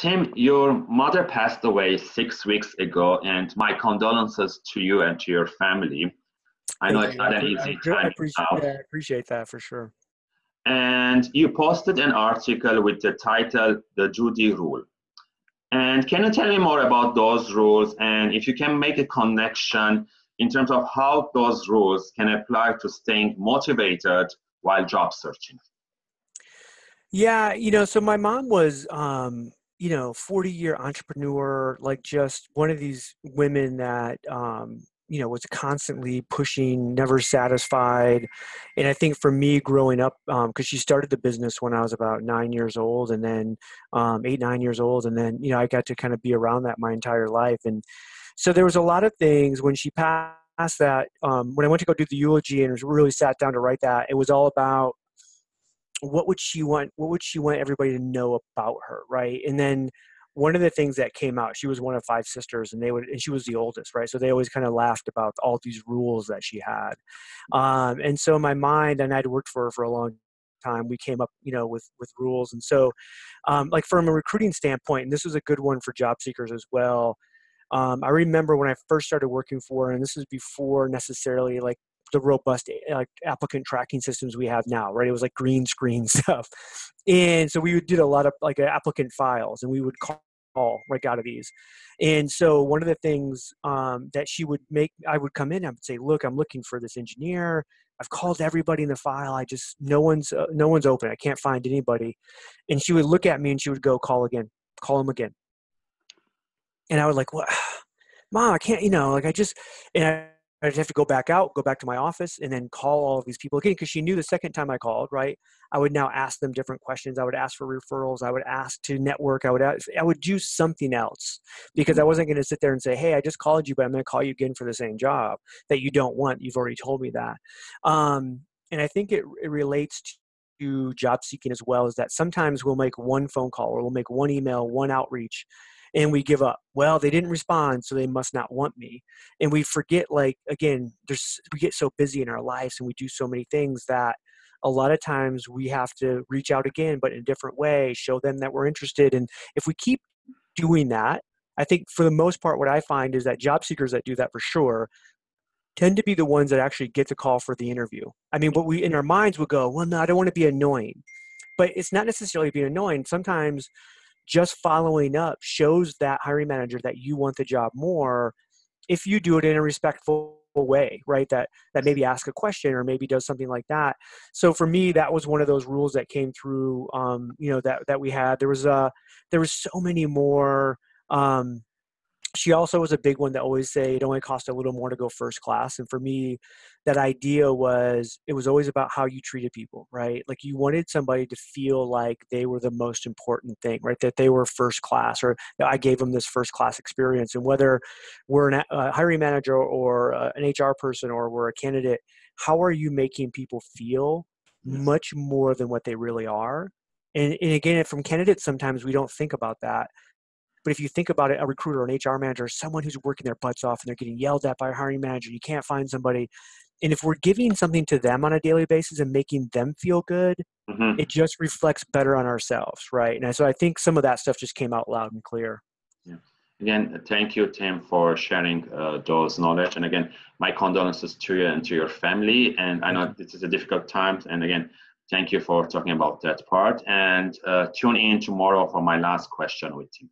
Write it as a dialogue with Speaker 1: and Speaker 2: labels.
Speaker 1: Tim, your mother passed away six weeks ago, and my condolences to you and to your family. I know it's not an easy
Speaker 2: I,
Speaker 1: time.
Speaker 2: I appreciate, yeah, I appreciate that for sure.
Speaker 1: And you posted an article with the title The Judy Rule. And can you tell me more about those rules and if you can make a connection in terms of how those rules can apply to staying motivated while job searching?
Speaker 2: Yeah, you know, so my mom was, um, you know, 40 year entrepreneur, like just one of these women that, um, you know, was constantly pushing, never satisfied. And I think for me growing up, because um, she started the business when I was about nine years old and then um, eight, nine years old. And then, you know, I got to kind of be around that my entire life. And so there was a lot of things when she passed that, um, when I went to go do the eulogy and really sat down to write that, it was all about what would she want what would she want everybody to know about her right? And then one of the things that came out she was one of five sisters and they would and she was the oldest right? So they always kind of laughed about all these rules that she had. Um, and so my mind and i'd worked for her for a long time we came up you know with with rules. And so um, like from a recruiting standpoint and this was a good one for job seekers as well um, i remember when i first started working for her and this was before necessarily like the robust eh, like applicant tracking systems we have now, right? It was like green screen stuff, and so we did a lot of like applicant files, and we would call right out of these. And so one of the things um, that she would make, I would come in, I would say, "Look, I'm looking for this engineer. I've called everybody in the file. I just no one's uh, no one's open. I can't find anybody." And she would look at me and she would go, "Call again, call him again." And I would like, "What, mom? I can't. You know, like I just." And I I'd have to go back out, go back to my office, and then call all of these people again because she knew the second time I called, right? I would now ask them different questions. I would ask for referrals. I would ask to network. I would ask, I would do something else because I wasn't going to sit there and say, "Hey, I just called you, but I'm going to call you again for the same job that you don't want. You've already told me that." Um, and I think it, it relates to job seeking as well. Is that sometimes we'll make one phone call or we'll make one email, one outreach, and we give up well they didn't respond so they must not want me and we forget like again there's we get so busy in our lives and we do so many things that a lot of times we have to reach out again but in a different way show them that we're interested and if we keep doing that i think for the most part what i find is that job seekers that do that for sure tend to be the ones that actually get the call for the interview. I mean what we in our minds would go well no i don't want to be annoying. But it's not necessarily being annoying. Sometimes just following up shows that hiring manager that you want the job more if you do it in a respectful way right? That that maybe ask a question or maybe does something like that. So for me that was one of those rules that came through um you know that that we had. There was uh there was so many more um she also was a big one that always say it only cost a little more to go first class and for me that idea was it was always about how you treated people right? Like you wanted somebody to feel like they were the most important thing right? That they were first class or i gave them this first class experience and whether we're an, a hiring manager or uh, an hr person or we're a candidate how are you making people feel much more than what they really are? And, and again from candidates sometimes we don't think about that but if you think about it, a recruiter, an HR manager, someone who's working their butts off and they're getting yelled at by a hiring manager, you can't find somebody. And if we're giving something to them on a daily basis and making them feel good, mm-hmm. it just reflects better on ourselves, right? And so I think some of that stuff just came out loud and clear.
Speaker 1: Yeah. Again, thank you, Tim, for sharing uh, those knowledge. And again, my condolences to you and to your family. And I know this is a difficult time. And again, thank you for talking about that part. And uh, tune in tomorrow for my last question with Tim.